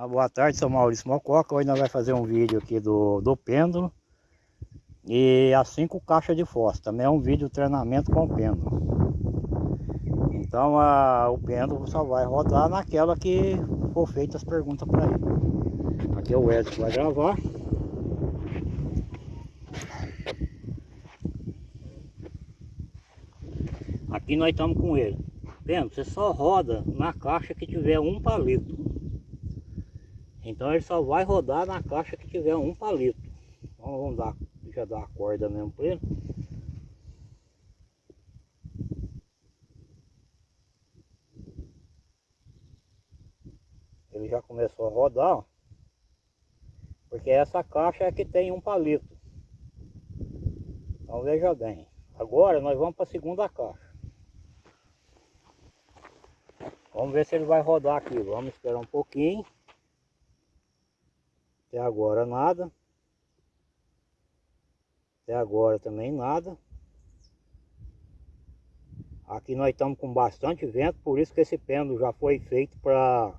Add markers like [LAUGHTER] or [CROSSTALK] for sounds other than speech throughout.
Uma boa tarde, sou Maurício Mococa. Hoje nós vamos fazer um vídeo aqui do, do pêndulo e as cinco caixas de fósforo. Também é um vídeo de treinamento com pêndulo. Então a, o pêndulo só vai rodar naquela que for feitas as perguntas para ele. Aqui é o Edson que vai gravar. Aqui nós estamos com ele. Pêndulo, você só roda na caixa que tiver um palito. Então ele só vai rodar na caixa que tiver um palito. Então vamos dar, já dar a corda mesmo para ele. Ele já começou a rodar, ó. Porque essa caixa é que tem um palito. Então veja bem. Agora nós vamos para a segunda caixa. Vamos ver se ele vai rodar aqui. Vamos esperar um pouquinho. Até agora nada. Até agora também nada. Aqui nós estamos com bastante vento, por isso que esse pêndulo já foi feito para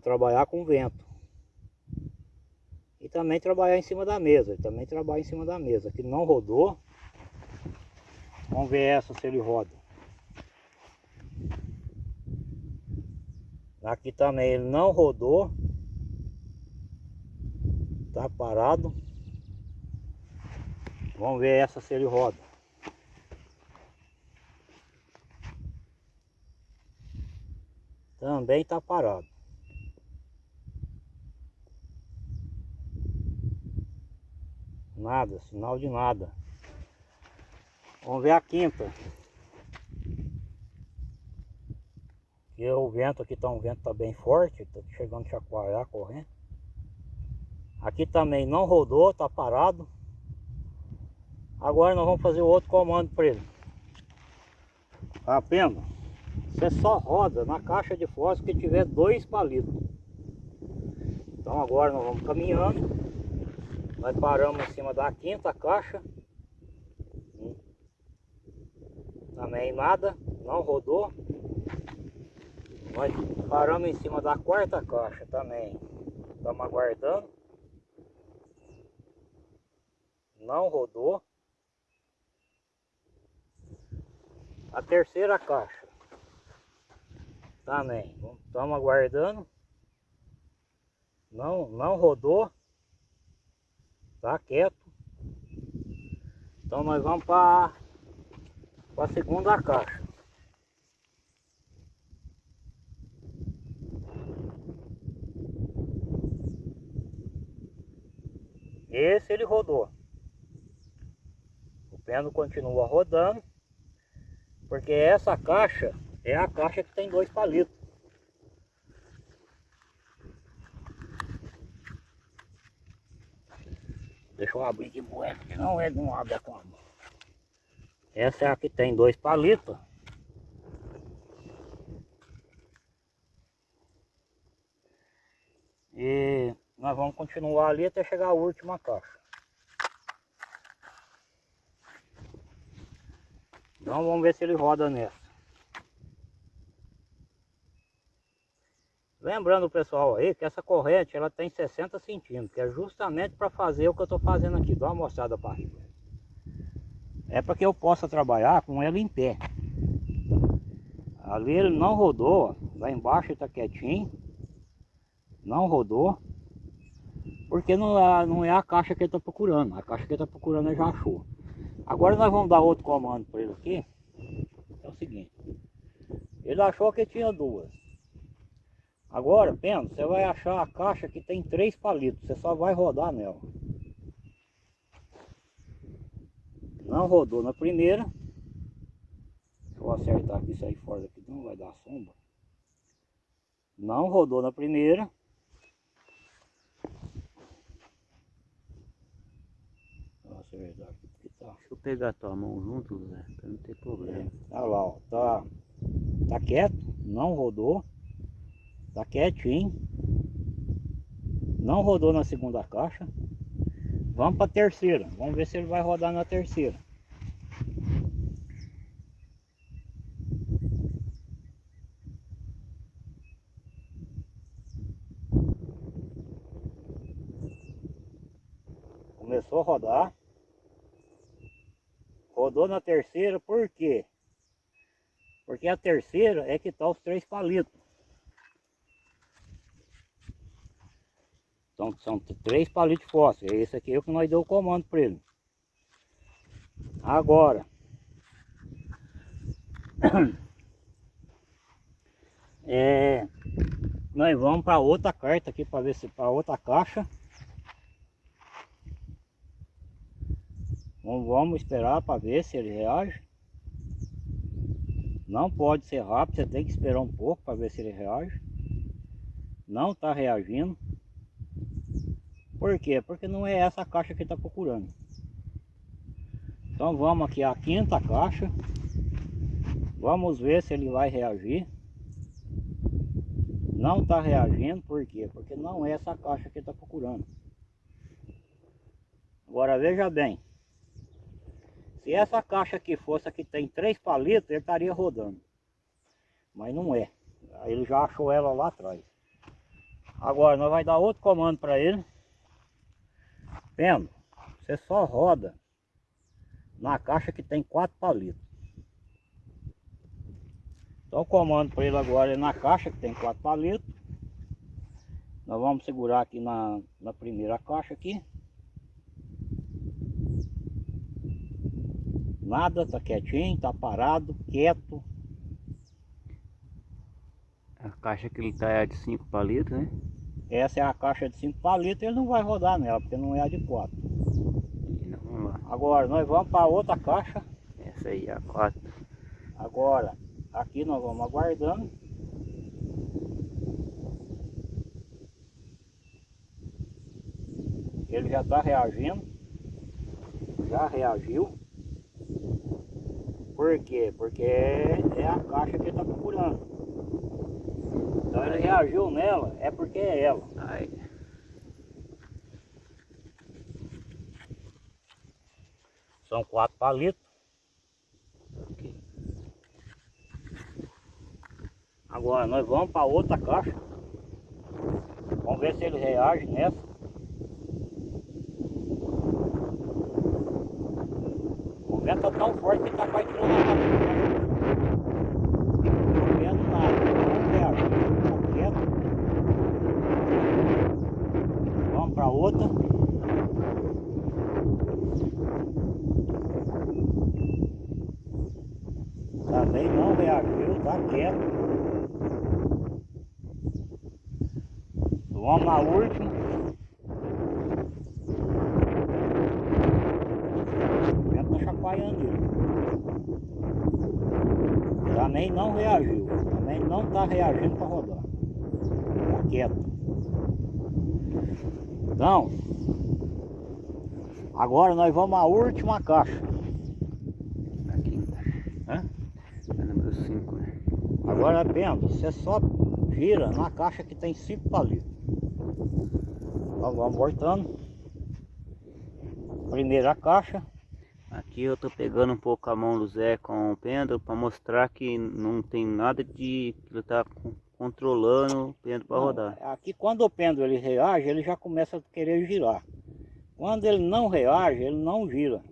trabalhar com vento. E também trabalhar em cima da mesa, também trabalha em cima da mesa. Aqui não rodou. Vamos ver essa se ele roda. Aqui também ele não rodou. Tá parado. Vamos ver essa se ele roda. Também tá parado. Nada, sinal de nada. Vamos ver a quinta. E o vento aqui tá um vento tá bem forte, tá chegando a chacoalhar correndo. Aqui também não rodou, tá parado. Agora nós vamos fazer o outro comando para ele. Tá vendo? Você só roda na caixa de fósforo que tiver dois palitos. Então agora nós vamos caminhando. Nós paramos em cima da quinta caixa. Também nada, não rodou. Nós paramos em cima da quarta caixa também. Estamos aguardando. Não rodou. A terceira caixa. Também. Estamos aguardando. Não, não rodou. Tá quieto. Então nós vamos para a segunda caixa. Esse ele rodou. Pêndulo continua rodando. Porque essa caixa é a caixa que tem dois palitos. Deixa eu abrir de bué, porque não ele não abre com a mão. Essa é a que tem dois palitos. E nós vamos continuar ali até chegar a última caixa. Então vamos ver se ele roda nessa. Lembrando pessoal aí que essa corrente ela tem 60 centímetros, que é justamente para fazer o que eu estou fazendo aqui. Dá uma mostrada para. É para que eu possa trabalhar com ela em pé. Ali ele não rodou, lá embaixo está quietinho. Não rodou. Porque não é, não é a caixa que ele está procurando. A caixa que ele está procurando ele já achou. Agora nós vamos dar outro comando para ele aqui. É o seguinte. Ele achou que tinha duas. Agora, Pena, você vai achar a caixa que tem três palitos. Você só vai rodar nela. Não rodou na primeira. Eu acertar aqui, sair fora daqui, não vai dar sombra. Não rodou na primeira. acertar aqui Tá. Deixa eu pegar tua mão junto, Zé, pra não ter problema. Olha lá, ó, tá, tá quieto, não rodou. Tá quietinho. Não rodou na segunda caixa. Vamos para a terceira. Vamos ver se ele vai rodar na terceira. Começou a rodar. Rodou na terceira, por quê? Porque a terceira é que tá os três palitos. Então são três palitos de fósforo. Esse aqui é o que nós deu o comando para ele. Agora. [CLEARS THROAT] É, nós vamos para outra carta aqui para ver se para outra caixa. Vamos, esperar para ver se ele reage. Não pode ser rápido, você tem que esperar um pouco para ver se ele reage. Não está reagindo. Por quê? Porque não é essa caixa que está procurando. Então vamos aqui à quinta caixa. Vamos ver se ele vai reagir. Não está reagindo, por quê? Porque não é essa caixa que está procurando. Agora veja bem. Se essa caixa aqui fosse que tem três palitos, ele estaria rodando. Mas não é. Ele já achou ela lá atrás. Agora nós vai dar outro comando para ele. Vendo? Você só roda na caixa que tem quatro palitos. Então o comando para ele agora é na caixa que tem quatro palitos. Nós vamos segurar aqui na, na primeira caixa aqui. Nada, tá quietinho, tá parado, quieto. A caixa que ele tá é de 5 palitos, né? Essa é a caixa de 5 palitos, ele não vai rodar nela, porque não é a de 4. Então, vamos lá. Agora nós vamos para outra caixa. Essa aí é a 4. Agora, aqui nós vamos aguardando. Ele já está reagindo. Já reagiu. Por quê? Porque é a caixa que ele está procurando. Então ele reagiu nela, é porque é ela. Aí. São quatro palitos. Agora nós vamos para outra caixa. Vamos ver se ele reage nessa. Vento tá tão forte que tá quase tirando a. Não vendo nada, não quieto. Vamos para outra. Também não reagiu, tá quieto. Vamos na última. O vento tá chacoalhando ele. Também não reagiu. Tá reagindo para rodar. Tá quieto. Então, agora nós vamos à última caixa. A quinta. Né? É número 5, né? Agora pensa, você só gira na caixa que tem cinco palitos. Então vamos voltando. Primeira caixa. Aqui eu tô pegando um pouco a mão do Zé com o pêndulo para mostrar que não tem nada de que ele tá con- controlando o pêndulo para rodar. Aqui quando o pêndulo ele reage, ele já começa a querer girar. Quando ele não reage, ele não gira.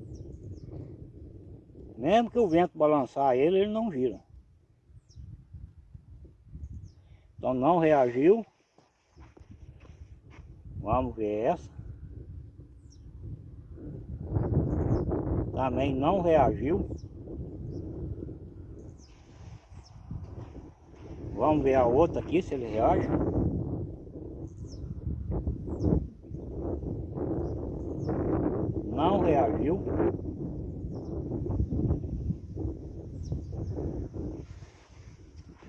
Mesmo que o vento balançar ele, ele não gira. Então não reagiu. Vamos ver essa. Também não reagiu. Vamos ver a outra aqui, se ele reage. Não reagiu.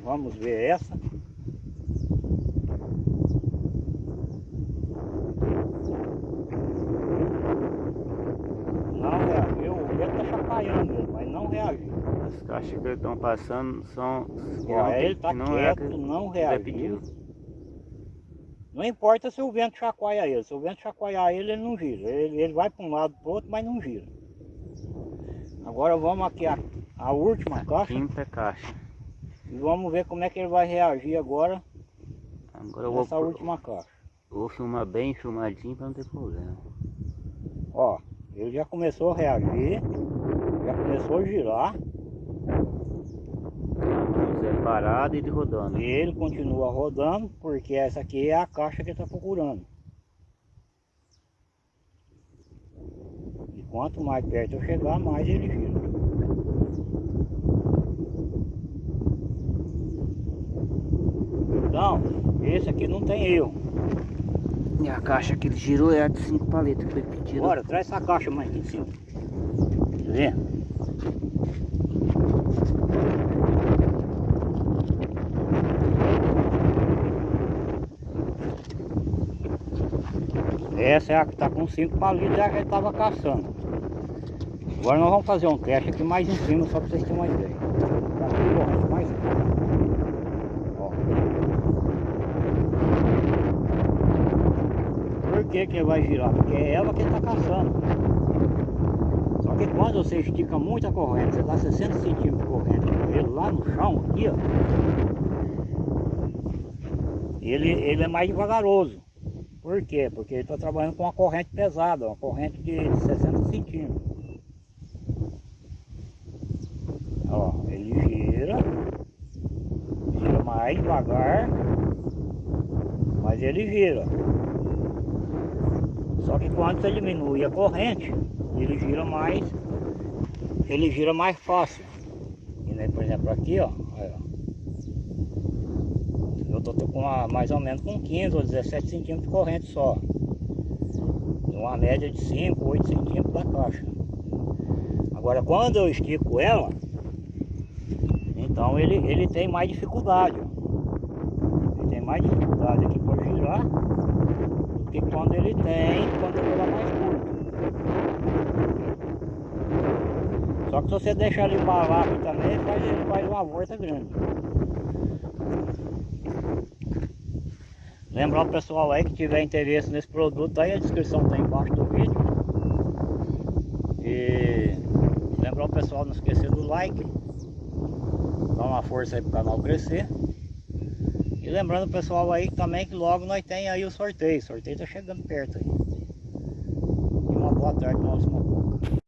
Vamos ver essa. Não reagiu. O vento tá chacoalhando ele, mas não reagiu. As caixas que estão passando são Ó, não tem- ele tá não é a quieto, que não o reagiu. Não importa se o vento chacoalha ele. Se o vento chacoalhar ele, ele não gira. Ele, ele vai para um lado para outro, mas não gira. Agora vamos aqui a, a última caixa Quinta caixa. e vamos ver como é que ele vai reagir agora Agora eu vou, nessa pro- última caixa. vou filmar bem filmadinho para não ter problema. Ó, ele já começou a reagir, já começou a girar Parado e ele rodando. e ele continua rodando porque essa aqui é a caixa que ele está procurando. E quanto mais perto eu chegar, mais ele gira. Então, esse aqui não tem erro. E a caixa que ele girou é a de 5 paletas que foi pedido. Bora, traz essa caixa mais aqui em cima. Quer ver? Essa é a que está com 5 palitos, é a que estava caçando. Agora nós vamos fazer um teste aqui mais em cima, só para vocês terem uma ideia. Tá mais aqui. Ó. Por que que vai girar? Porque é ela que está caçando. Só que quando você estica muito a corrente, você dá 60 centímetros de corrente ele lá no chão, aqui ó. Ele, ele é mais devagaroso. Por quê? Porque ele está trabalhando com uma corrente pesada, uma corrente de 60 centímetros. Ó, ele gira, gira mais devagar, mas ele gira. Só que quando você diminui a corrente, ele gira mais, ele gira mais fácil. E, né, por exemplo, aqui, ó, tô, com uma, mais ou menos com 15 ou 17 centímetros de corrente só. Uma média de 5, 8 centímetros da caixa. Agora, quando eu estico ela, então ele, ele tem mais dificuldade. Ele tem mais dificuldade aqui para girar do que quando ele tem quando ele é mais curto. Só que se você deixar ele embalar também, faz, ele faz uma volta grande. Lembrar o pessoal aí que tiver interesse nesse produto, aí a descrição está embaixo do vídeo. E lembrar o pessoal não esquecer do like. Dá uma força aí pro canal crescer. E lembrando o pessoal aí também que logo nós tem aí o sorteio. O sorteio tá chegando perto aí. E uma boa tarde, uma boca.